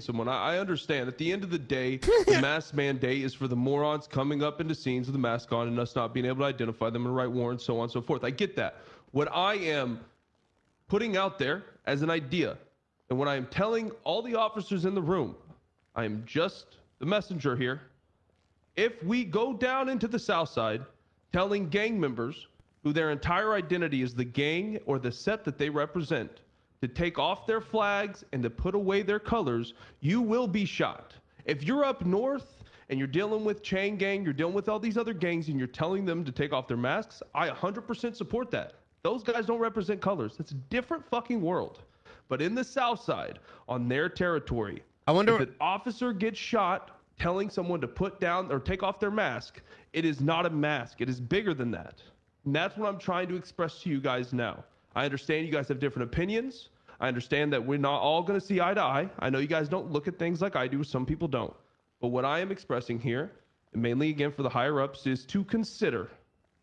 someone. I, I understand. At the end of the day, the mask mandate is for the morons coming up into scenes with a mask on and us not being able to identify them and write warrants, so on and so forth. I get that. What I am putting out there as an idea, and what I am telling all the officers in the room, I am just the messenger here. If we go down into the South Side telling gang members who their entire identity is the gang or the set that they represent to take off their flags and to put away their colors, you will be shot. If you're up north and you're dealing with Chain Gang, you're dealing with all these other gangs, and you're telling them to take off their masks, I 100% support that. Those guys don't represent colors. It's a different fucking world. But in the South Side, on their territory, I wonder. if an officer gets shot telling someone to put down or take off their mask, it is not a mask. It is bigger than that. And that's what I'm trying to express to you guys now. I understand you guys have different opinions. I understand that we're not all going to see eye to eye. I know you guys don't look at things like I do. Some people don't. But what I am expressing here, and mainly again for the higher ups, is to consider,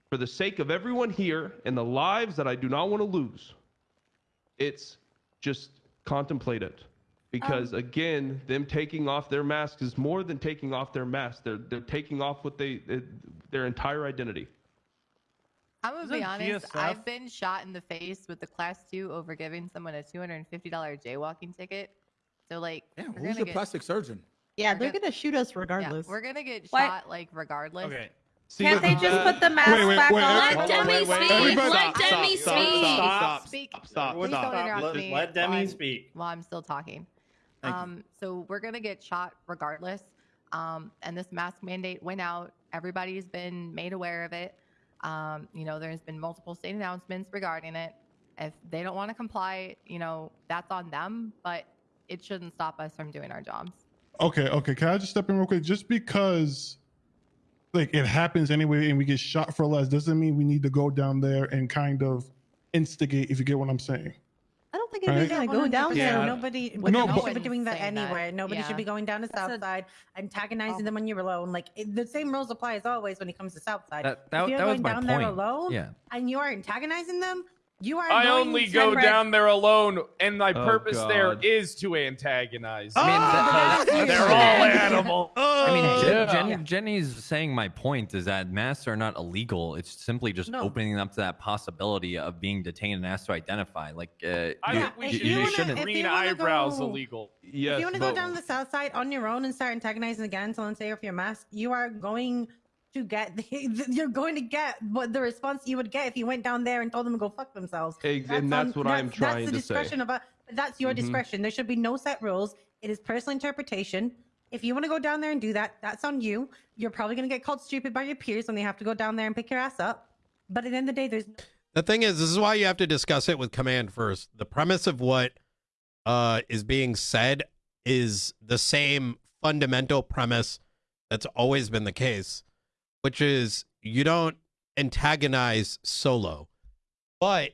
for the sake of everyone here and the lives that I do not want to lose, it's just contemplate it because um. again them taking off their mask is more than taking off their mask they're they're taking off what they their entire identity I'm gonna be Isn't honest. GSF I've been shot in the face with the class two over giving someone a two hundred and fifty dollar jaywalking ticket. So like, Damn, we're who's gonna your get, plastic surgeon? Yeah, We're they're gonna- gonna shoot us yeah, regardless. we're gonna get What? shot like regardless. Okay. See, Can't they the- just put the mask Wait, wait, back wait, on? Let wait, Demi wait, wait. speak. Everybody- Let Demi stop, speak. stop, Speak. stop, stop, Please stop. don't interrupt Let- me Let Demi while I'm- speak. While I'm still talking. Thank you. um, so we're gonna get shot regardless. Um, and this mask mandate went out. Everybody's been made aware of it. Um, you know, there's been multiple state announcements regarding it. If they don't want to comply, you know, that's on them. But it shouldn't stop us from doing our jobs. Okay, okay. Can I just step in real quick? Just because like it happens anyway and we get shot for less doesn't mean we need to go down there and kind of instigate if you get what I'm saying. I don't think Right? anybody's gonna go down Yeah. there. Nobody, No, nobody but- should be doing that saying that. anywhere. Nobody Yeah. should be going down to That's South Side, antagonizing Oh. them when you're alone. Like it, the same rules apply as always when it comes to South Side. That, if you're that was going my down point. there alone Yeah. and you are antagonizing them, you are. I only go spread- down there alone, and my Oh, purpose there God. is to antagonize. I mean, that- Oh, They're all animal. I mean, Oh, Jen, Yeah. Jen, Yeah. Jenny's saying my point is that masks are not illegal. It's simply just No. opening up to that possibility of being detained and asked to identify. Like, uh, I you, think we should you you wanna- shouldn't. green eyebrows go- illegal. yes if you want to go but- down the south side on your own and start antagonizing the gangs and say off your mask, you are going to get the, you're going to get what the response you would get if you went down there and told them to go fuck themselves. Ex- and that's what I'm that's- trying that's the to discretion of a, that's your Mhm. discretion. There should be no set rules. It is personal interpretation. If you want to go down there and do that, that's on you. You're probably going to get called stupid by your peers when they have to go down there and pick your ass up. But at the end of the day, there's The thing is, this is why you have to discuss it with command first. The premise of what uh, is being said is the same fundamental premise that's always been the case, which is you don't antagonize solo. But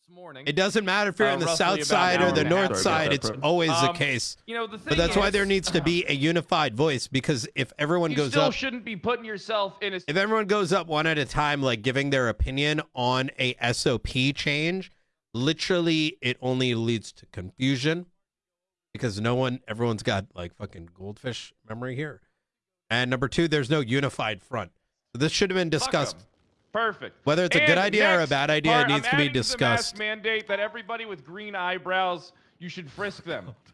This morning. it doesn't matter if you're Uh, on the south side or the and a half. north side. It's always the Um, case. You know the thing But that's why there needs to be a unified voice because if everyone You goes still up shouldn't be putting yourself in a. if everyone goes up one at a time, like giving their opinion on a SOP change, literally it only leads to confusion because no one, everyone's got like fucking goldfish memory here. And number two, there's no unified front. So this should have been discussed. Perfect. Whether it's a good idea or a bad idea, part, it needs I'm to be adding the mask discussed. mandate that everybody with green eyebrows, you should frisk them.